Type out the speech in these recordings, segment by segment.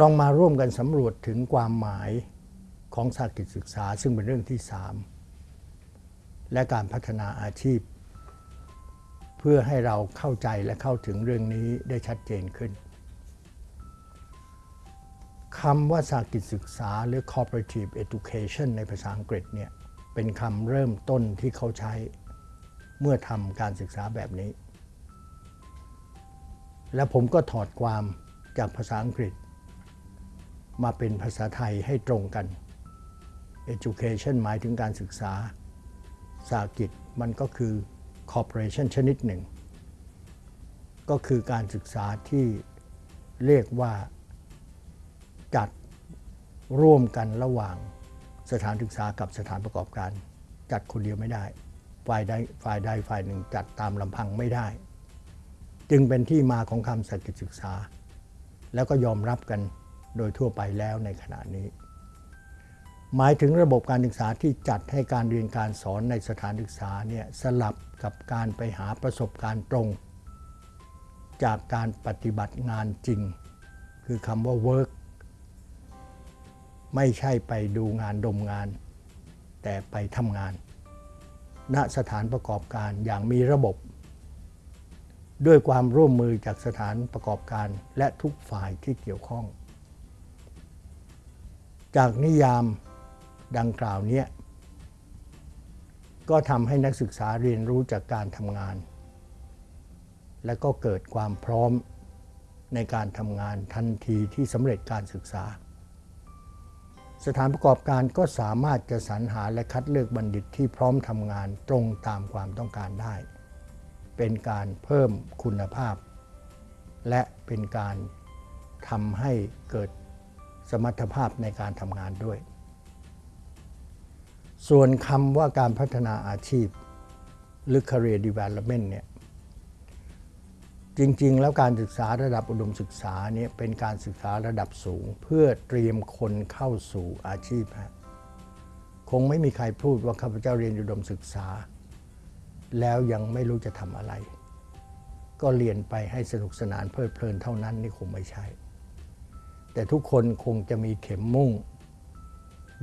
ลองมาร่วมกันสำรวจถึงความหมายของสากิจศึกษาซึ่งเป็นเรื่องที่ 3 และการพัฒนาอาชีพ เพื่อให้เราเข้าใจและเข้าถึงเรื่องนี้ได้ชัดเจนขึ้นคำว่าสากิจศึกษาหรือ cooperative education ในภาษาอังกฤษเนี่ยเป็นคำเริ่มต้นที่เขาใช้เมื่อทำการศึกษาแบบนี้ และผมก็ถอดความจากภาษาอังกฤษ มาเป็นภาษาไทยให้ตรงกัน education หมายถึงการศึกษาสากิจมันก็คือ corporation ชนิดหนึ่ง ก็คือการศึกษาที่เรียกว่าจัดร่วมกันระหว่างสถานศึกษากับสถานประกอบการ จัดคนเดียวไม่ได้ ฝ่ายใดฝ่ายใดฝ่ายหนึ่งจัดตามลำพังไม่ได้ จึงเป็นที่มาของคำสักิจศึกษา แล้วก็ยอมรับกัน โดยทั่วไปแล้วในขณะนี้ หมายถึงระบบการศึกษาที่จัดให้การเรียนการสอนในสถานศึกษาเนี่ยสลับกับการไปหาประสบการณ์ตรง จากการปฏิบัติงานจริง คือคำว่า work ไม่ใช่ไปดูงานดมงาน แต่ไปทำงาน ณสถานประกอบการอย่างมีระบบ ด้วยความร่วมมือจากสถานประกอบการและทุกฝ่ายที่เกี่ยวข้อง จากนิยามดังกล่าวนี้ก็ทำให้นักศึกษาเรียนรู้จากการทำงาน และก็เกิดความพร้อมในการทำงานทันทีที่สำเร็จการศึกษา สถานประกอบการก็สามารถจะสรรหาและคัดเลือกบัณฑิตที่พร้อมทำงานตรงตามความต้องการได้ เป็นการเพิ่มคุณภาพ และเป็นการทำให้เกิด สมรรถภาพในการทำงานด้วย ส่วนคำว่าการพัฒนาอาชีพ หรือ career development เนี่ยจริง ๆ แล้วการศึกษาระดับอุดมศึกษาเนี่ยเป็นการศึกษาระดับสูง เพื่อเตรียมคนเข้าสู่อาชีพฮะคงไม่มีใครพูดว่าข้าพเจ้าเรียนอุดมศึกษา แล้วยังไม่รู้จะทำอะไร ก็เรียนไปให้สนุกสนานเพลิดเพลินเท่านั้นนี่คงไม่ใช่ แต่ทุกคนคงจะมีเข็มมุ่ง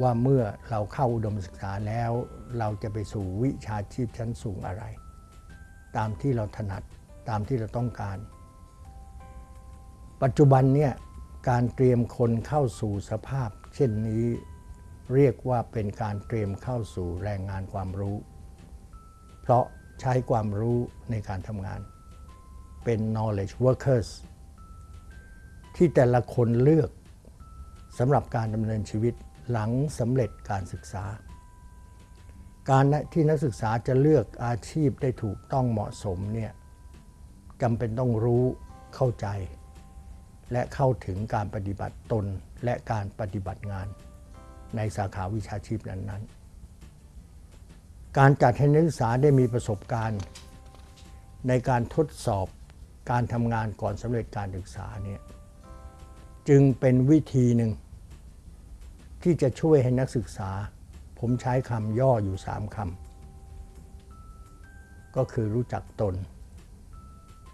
ว่าเมื่อเราเข้าอุดมศึกษาแล้ว เราจะไปสู่วิชาชีพชั้นสูงอะไร ตามที่เราถนัดตามที่เราต้องการ ปัจจุบันเนี่ยการเตรียมคนเข้าสู่สภาพ เช่นนี้เรียกว่าเป็นการเตรียมเข้าสู่แรงงานความรู้ เพราะใช้ความรู้ในการทำงาน เป็น knowledge workers ที่แต่ละคนเลือกสำหรับการดำเนินชีวิตหลังสำเร็จการศึกษา การที่นักศึกษาจะเลือกอาชีพได้ถูกต้องเหมาะสมเนี่ยจำเป็นต้องรู้เข้าใจ และเข้าถึงการปฏิบัติตนและการปฏิบัติงาน ในสาขาวิชาชีพนั้นๆ การจัดให้นักศึกษาได้มีประสบการณ์ ในการทดสอบการทำงานก่อนสำเร็จการศึกษาเนี่ย จึงเป็นวิธีหนึ่ง ที่จะช่วยให้นักศึกษา ผมใช้คำย่ออยู่สามคำก็คือรู้จักตน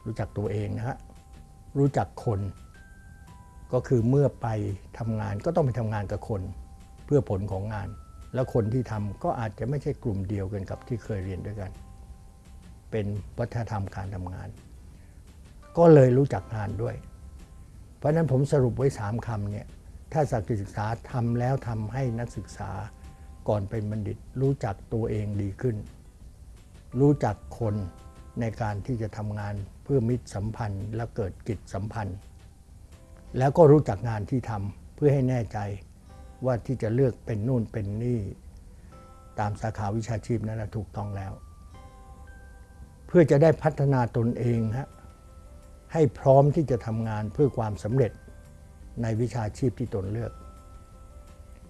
รู้จักตัวเองนะฮะรู้จักคน ก็คือเมื่อไปทำงานก็ต้องไปทำงานกับคน เพื่อผลของงาน แล้วคนที่ทำก็อาจจะไม่ใช่กลุ่มเดียวกันกับที่เคยเรียนด้วยกัน เป็นวัฒนธรรมการทำงาน ก็เลยรู้จักงานด้วย เพราะนั้นผมสรุปไว้สามคำเนี่ยถ้าสักศึกษาทำแล้วทำให้นักศึกษาก่อนเป็นบัณฑิต รู้จักตัวเองดีขึ้น รู้จักคนในการที่จะทำงานเพื่อมิตรสัมพันธ์ และเกิดกิจสัมพันธ์ แล้วก็รู้จักงานที่ทำเพื่อให้แน่ใจว่าที่จะเลือกเป็นนู่นเป็นนี่ ตามสาขาวิชาชีพนั้นถูกต้องแล้ว เพื่อจะได้พัฒนาตนเองฮะ ให้พร้อมที่จะทำงานเพื่อความสำเร็จในวิชาชีพที่ตนเลือก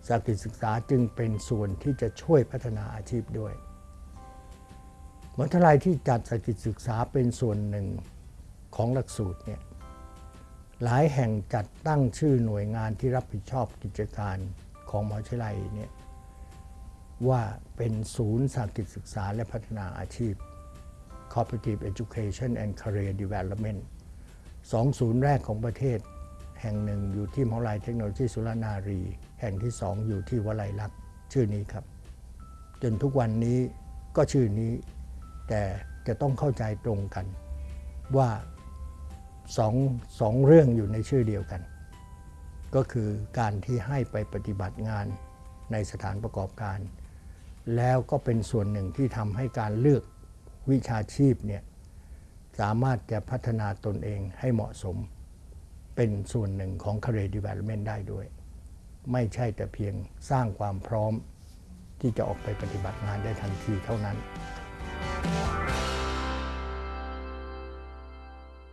สากิศึกษาจึงเป็นส่วนที่จะช่วยพัฒนาอาชีพด้วยมหาวิทยาลัยที่จัดสกิจศึกษาเป็นส่วนหนึ่งของหลักสูตรเนี่ยหลายแห่งจัดตั้งชื่อหน่วยงานที่รับผิดชอบกิจการของมหาวิทยาลัยเนี่ยว่าเป็นศูนย์สากิจศึกษาและพัฒนาอาชีพ Cooperative Education and Career Development สองศูนย์แรกของประเทศ แห่งหนึ่งอยู่ที่มหาวิทยาลัยเทคโนโลยีสุรนารี แห่งที่สองอยู่ที่วลัยลักษณ์ชื่อนี้ครับ จนทุกวันนี้ก็ชื่อนี้ แต่จะต้องเข้าใจตรงกัน ว่าสองสองเรื่องอยู่ในชื่อเดียวกัน ก็คือการที่ให้ไปปฏิบัติงานในสถานประกอบการ แล้วก็เป็นส่วนหนึ่งที่ทำให้การเลือกวิชาชีพเนี่ย สามารถจะพัฒนาตนเองให้เหมาะสม เป็นส่วนหนึ่งของ career development ได้ด้วย ไม่ใช่แต่เพียงสร้างความพร้อมที่จะออกไปปฏิบัติงานได้ทันทีเท่านั้น